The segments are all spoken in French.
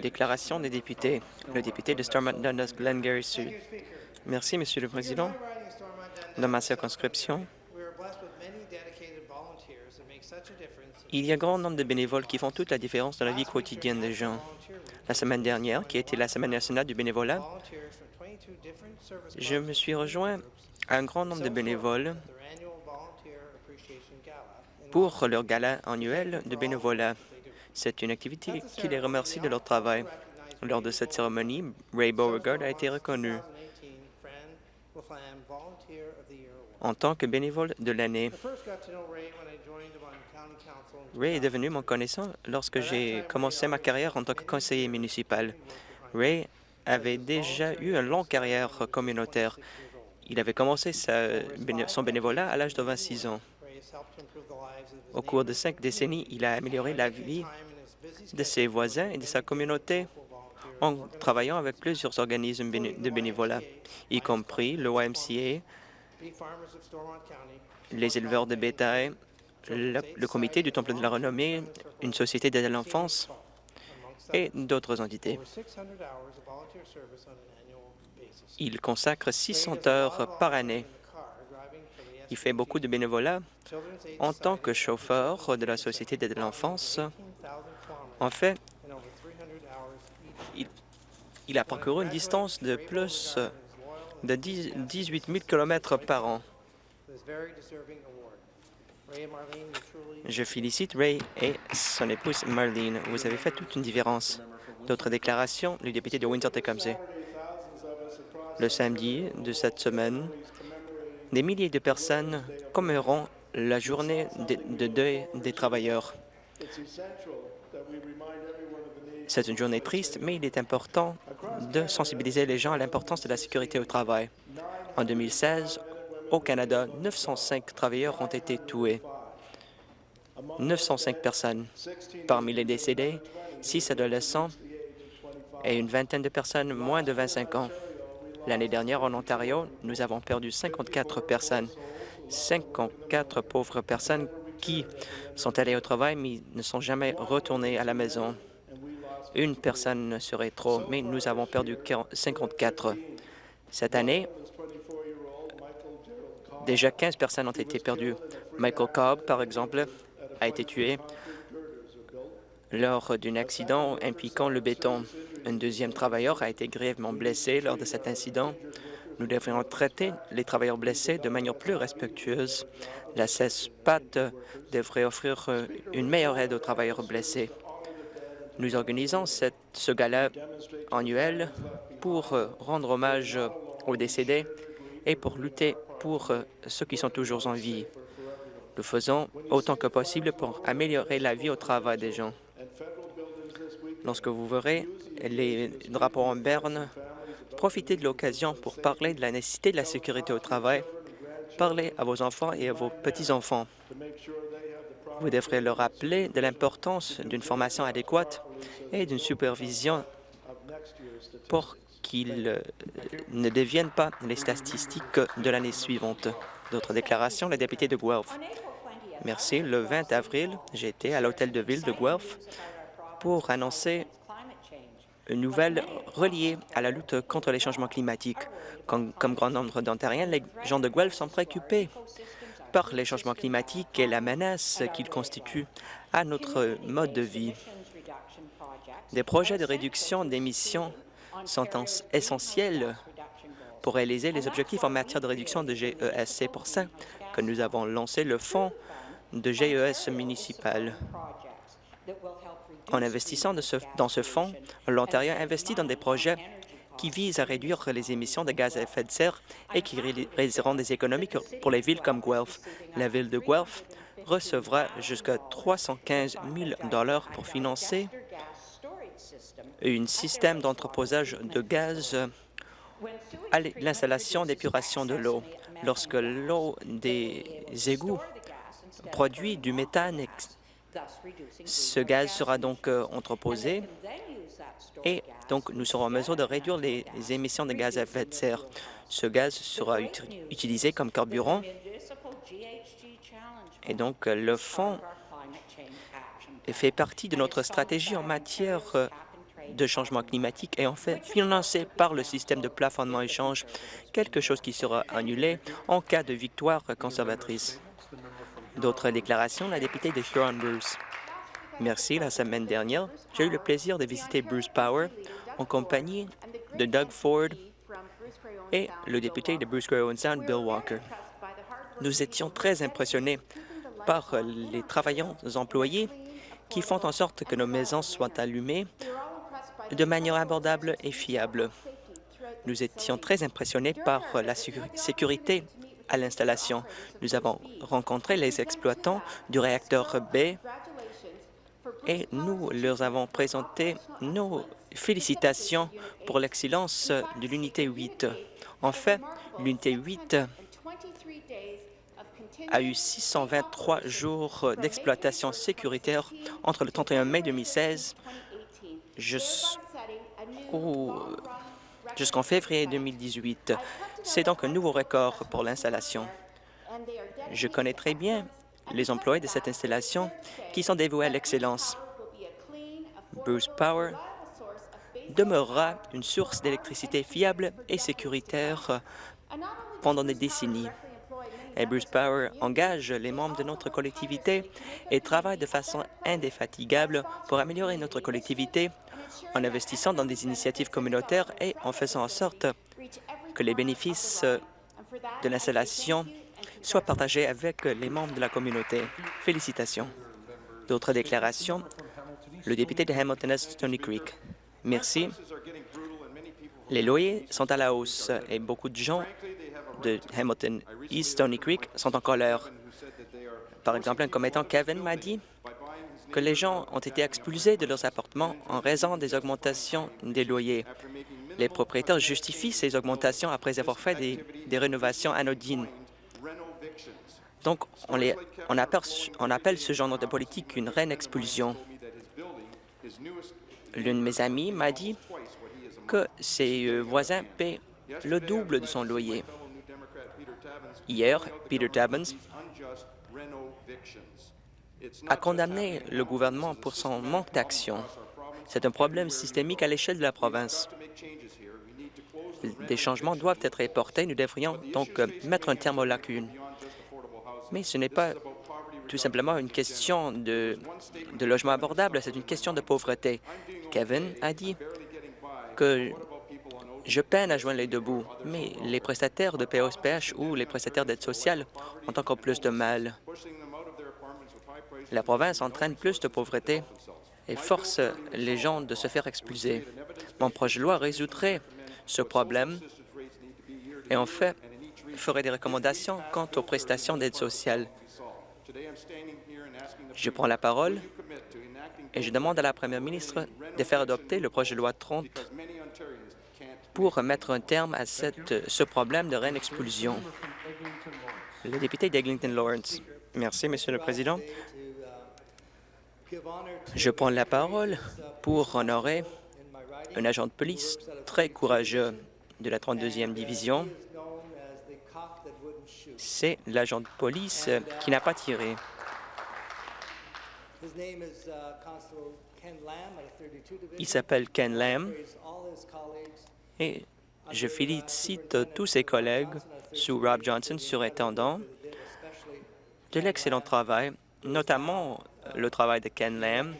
Déclaration des députés. Le député de Stormont Dundas Glengarry Sud. Merci, Monsieur le Président. Dans ma circonscription, il y a un grand nombre de bénévoles qui font toute la différence dans la vie quotidienne des gens. La semaine dernière, qui a été la Semaine nationale du bénévolat, je me suis rejoint à un grand nombre de bénévoles pour leur gala annuel de bénévolat. C'est une activité qui les remercie de leur travail. Lors de cette cérémonie, Ray Beauregard a été reconnu en tant que bénévole de l'année. Ray est devenu mon connaissant lorsque j'ai commencé ma carrière en tant que conseiller municipal. Ray avait déjà eu une longue carrière communautaire. Il avait commencé son bénévolat à l'âge de 26 ans. Au cours de cinq décennies, il a amélioré la vie de ses voisins et de sa communauté en travaillant avec plusieurs organismes de bénévolat, y compris le YMCA, les éleveurs de bétail, le, comité du Temple de la Renommée, une société d'aide à l'enfance et d'autres entités. Il consacre 600 heures par année. Il fait beaucoup de bénévolat en tant que chauffeur de la Société d'aide à l'enfance. En fait, il, a parcouru une distance de plus de 18 000 km par an. Je félicite Ray et son épouse Marlene. Vous avez fait toute une différence. D'autres déclarations, le député de Windsor-Tecumseh. Le samedi de cette semaine, des milliers de personnes commémoreront la journée de, deuil des travailleurs. C'est une journée triste, mais il est important de sensibiliser les gens à l'importance de la sécurité au travail. En 2016, au Canada, 905 travailleurs ont été tués. 905 personnes. Parmi les décédés, 6 adolescents et une vingtaine de personnes moins de 25 ans. L'année dernière, en Ontario, nous avons perdu 54 personnes. 54 pauvres personnes qui sont allées au travail mais ne sont jamais retournées à la maison. Une personne serait trop, mais nous avons perdu 54. Cette année, déjà 15 personnes ont été perdues. Michael Cobb, par exemple, a été tué lors d'un accident impliquant le béton. Un deuxième travailleur a été grièvement blessé lors de cet incident. Nous devrions traiter les travailleurs blessés de manière plus respectueuse. La CESPAT devrait offrir une meilleure aide aux travailleurs blessés. Nous organisons ce gala annuel pour rendre hommage aux décédés et pour lutter pour ceux qui sont toujours en vie. Nous faisons autant que possible pour améliorer la vie au travail des gens. Lorsque vous verrez les drapeaux en berne, profitez de l'occasion pour parler de la nécessité de la sécurité au travail. Parlez à vos enfants et à vos petits-enfants. Vous devrez leur rappeler de l'importance d'une formation adéquate et d'une supervision pour qu'ils euh, ne deviennent pas les statistiques de l'année suivante. D'autres déclarations, le député de Guelph. Merci. Le 20 avril, été à l'hôtel de ville de Guelph pour annoncer une nouvelle reliée à la lutte contre les changements climatiques. Comme, grand nombre d'Ontariens, les gens de Guelph sont préoccupés par les changements climatiques et la menace qu'ils constituent à notre mode de vie. Des projets de réduction d'émissions sont essentiels pour réaliser les objectifs en matière de réduction de GES. C'est pour ça que nous avons lancé le fonds de GES municipal. En investissant dans ce fonds, l'Ontario investit dans des projets qui visent à réduire les émissions de gaz à effet de serre et qui réaliseront des économies pour les villes comme Guelph. La ville de Guelph recevra jusqu'à 315 000 pour financer un système d'entreposage de gaz à l'installation d'épuration de l'eau. Lorsque l'eau des égouts produit du méthane, ce gaz sera donc euh, entreposé et donc nous serons en mesure de réduire les émissions de gaz à effet de serre. Ce gaz sera utilisé comme carburant et donc le fonds fait partie de notre stratégie en matière euh, de changement climatique et en fait financé par le système de plafonnement échange, quelque chose qui sera annulé en cas de victoire conservatrice. D'autres déclarations, la députée de Huron-Bruce. Merci. La semaine dernière, j'ai eu le plaisir de visiter Bruce Power en compagnie de Doug Ford et le député de Bruce Gray Sound, Bill Walker. Nous étions très impressionnés par les travailleurs employés qui font en sorte que nos maisons soient allumées de manière abordable et fiable. Nous étions très impressionnés par la sécurité à l'installation. Nous avons rencontré les exploitants du réacteur B et nous leur avons présenté nos félicitations pour l'excellence de l'unité 8. En fait, l'unité 8 a eu 623 jours d'exploitation sécuritaire entre le 31 mai 2016 jusqu'en février 2018. C'est donc un nouveau record pour l'installation. Je connais très bien les employés de cette installation qui sont dévoués à l'excellence. Bruce Power demeurera une source d'électricité fiable et sécuritaire pendant des décennies. Et Bruce Power engage les membres de notre collectivité et travaille de façon indéfatigable pour améliorer notre collectivité en investissant dans des initiatives communautaires et en faisant en sorte que les bénéfices de l'installation soient partagés avec les membres de la communauté. Félicitations. D'autres déclarations? Le député de Hamilton Est Stony Creek. Merci. Les loyers sont à la hausse et beaucoup de gens de Hamilton East Stony Creek sont en colère. Par exemple, un commettant Kevin m'a dit que les gens ont été expulsés de leurs appartements en raison des augmentations des loyers. Les propriétaires justifient ces augmentations après avoir fait des, rénovations anodines. Donc, on, appelle, ce genre de politique une reine expulsion. L'une de mes amies m'a dit que ses euh, voisins paient le double de son loyer. Hier, Peter Tabbins a condamné le gouvernement pour son manque d'action. C'est un problème systémique à l'échelle de la province. Des changements doivent être apportés. Nous devrions donc euh, mettre un terme aux lacunes. Mais ce n'est pas tout simplement une question de, de logement abordable, c'est une question de pauvreté. Kevin a dit que je peine à joindre les deux bouts, mais les prestataires de POSPH ou les prestataires d'aide sociale ont encore plus de mal. La province entraîne plus de pauvreté et force les gens de se faire expulser. Mon projet de loi résoudrait ce problème et en fait ferait des recommandations quant aux prestations d'aide sociale. Je prends la parole et je demande à la première ministre de faire adopter le projet de loi 30 pour mettre un terme à ce problème de reine expulsion. Le député d'Eglinton Lawrence. Merci, Monsieur le Président. Je prends la parole pour honorer un agent de police très courageux de la 32e division. C'est l'agent de police qui n'a pas tiré. Il s'appelle Ken Lamb et je félicite tous ses collègues sous Rob Johnson, surintendant, de l'excellent travail, notamment le travail de Ken Lamb,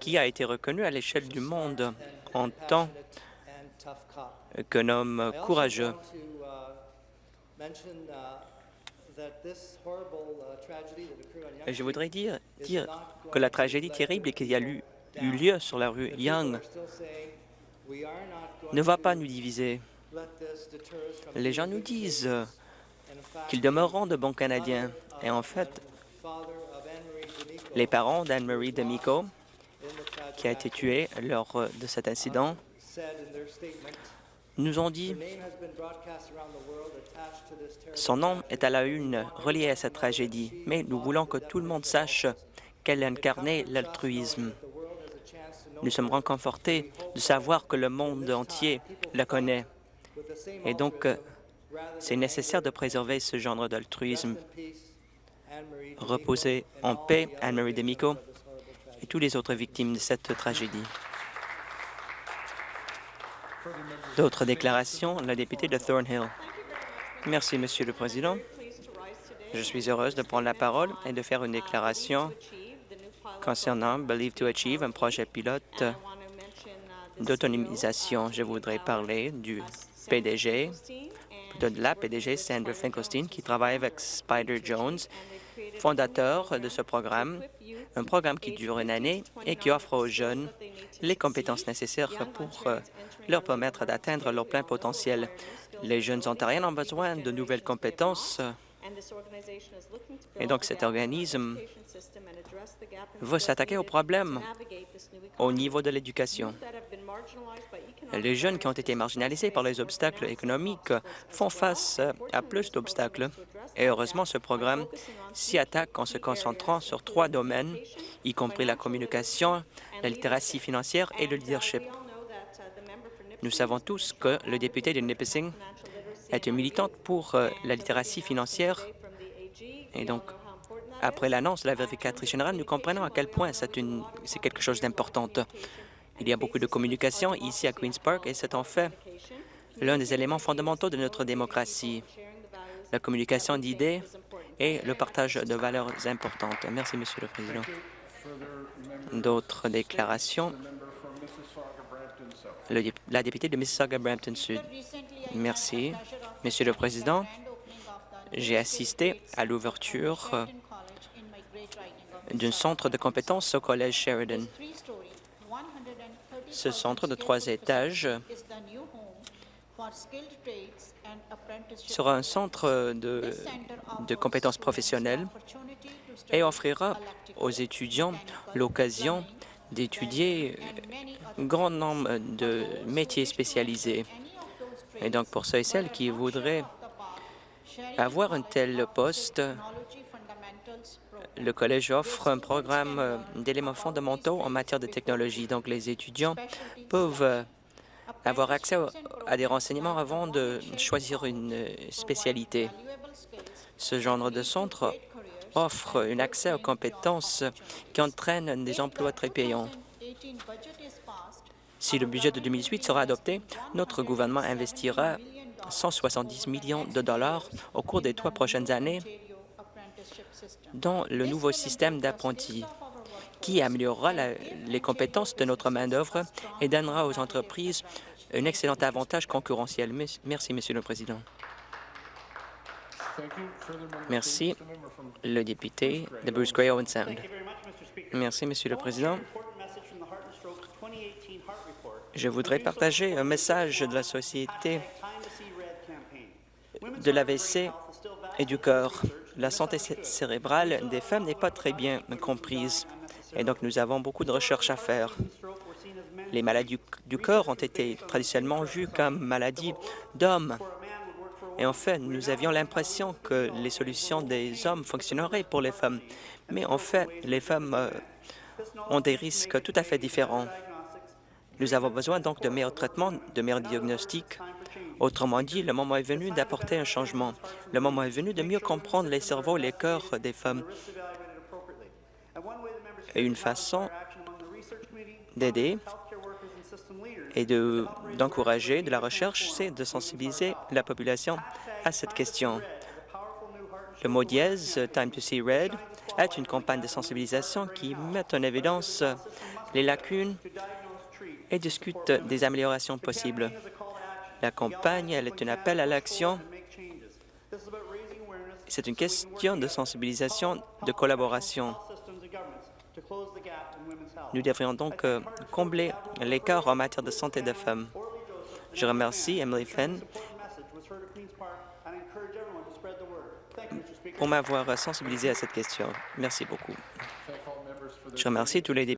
qui a été reconnu à l'échelle du monde en tant qu'un homme courageux. Je voudrais dire, dire que la tragédie terrible qui a eu, eu lieu sur la rue Young ne va pas nous diviser. Les gens nous disent qu'ils demeureront de bons Canadiens. Et en fait, les parents d'Anne-Marie D'Amico, qui a été tuée lors de cet incident, nous ont dit son nom est à la une relié à cette tragédie, mais nous voulons que tout le monde sache qu'elle incarnait l'altruisme. Nous sommes réconfortés de savoir que le monde entier la connaît. Et donc, c'est nécessaire de préserver ce genre d'altruisme. Reposez en paix, Anne-Marie Demico, et tous les autres victimes de cette tragédie. D'autres déclarations, la députée de Thornhill. Merci, Monsieur le Président. Je suis heureuse de prendre la parole et de faire une déclaration concernant Believe to Achieve, un projet pilote d'autonomisation. Je voudrais parler du PDG, de la PDG Sandra Finkelstein, qui travaille avec Spider Jones, fondateur de ce programme, un programme qui dure une année et qui offre aux jeunes les compétences nécessaires pour euh, leur permettre d'atteindre leur plein potentiel. Les jeunes ontariens ont besoin de nouvelles compétences et donc cet organisme va s'attaquer au problème au niveau de l'éducation. Les jeunes qui ont été marginalisés par les obstacles économiques font face à plus d'obstacles. Et heureusement, ce programme s'y attaque en se concentrant sur trois domaines, y compris la communication, la littératie financière et le leadership. Nous savons tous que le député de Nipissing est une militante pour euh, la littératie financière et donc après l'annonce de la vérificatrice générale, nous comprenons à quel point c'est quelque chose d'important. Il y a beaucoup de communication ici à Queen's Park et c'est en fait l'un des éléments fondamentaux de notre démocratie, la communication d'idées et le partage de valeurs importantes. Merci, Monsieur le Président. D'autres déclarations? la députée de Mississauga-Brampton-Sud. Merci. Monsieur le Président, j'ai assisté à l'ouverture d'un centre de compétences au Collège Sheridan. Ce centre de trois étages sera un centre de, compétences professionnelles et offrira aux étudiants l'occasion d'étudier un grand nombre de métiers spécialisés. Et donc, pour ceux et celles qui voudraient avoir un tel poste, le collège offre un programme euh, d'éléments fondamentaux en matière de technologie. Donc, les étudiants peuvent euh, avoir accès à des renseignements avant de choisir une euh, spécialité. Ce genre de centre offre un accès aux compétences qui entraînent des emplois très payants. Si le budget de 2008 sera adopté, notre gouvernement investira 170 millions de dollars au cours des trois prochaines années dans le nouveau système d'apprentis qui améliorera les compétences de notre main-d'œuvre et donnera aux entreprises un excellent avantage concurrentiel. Merci, Monsieur le Président. Merci, le député de Bruce Gray Owen Sound. Merci, Monsieur le Président. Je voudrais partager un message de la Société de l'AVC et du cœur la santé cérébrale des femmes n'est pas très bien comprise et donc nous avons beaucoup de recherches à faire. Les maladies du cœur ont été traditionnellement vues comme maladies d'hommes. Et en fait, nous avions l'impression que les solutions des hommes fonctionneraient pour les femmes. Mais en fait, les femmes euh, ont des risques tout à fait différents. Nous avons besoin donc de meilleurs traitements, de meilleurs diagnostics Autrement dit, le moment est venu d'apporter un changement. Le moment est venu de mieux comprendre les cerveaux et les cœurs des femmes. Et une façon d'aider et d'encourager de, la recherche, c'est de sensibiliser la population à cette question. Le mot dièse, Time to see red, est une campagne de sensibilisation qui met en évidence les lacunes et discute des améliorations possibles. La campagne elle est un appel à l'action. C'est une question de sensibilisation, de collaboration. Nous devrions donc euh, combler l'écart en matière de santé des femmes. Je remercie Emily Fenn pour m'avoir sensibilisé à cette question. Merci beaucoup. Je remercie tous les députés.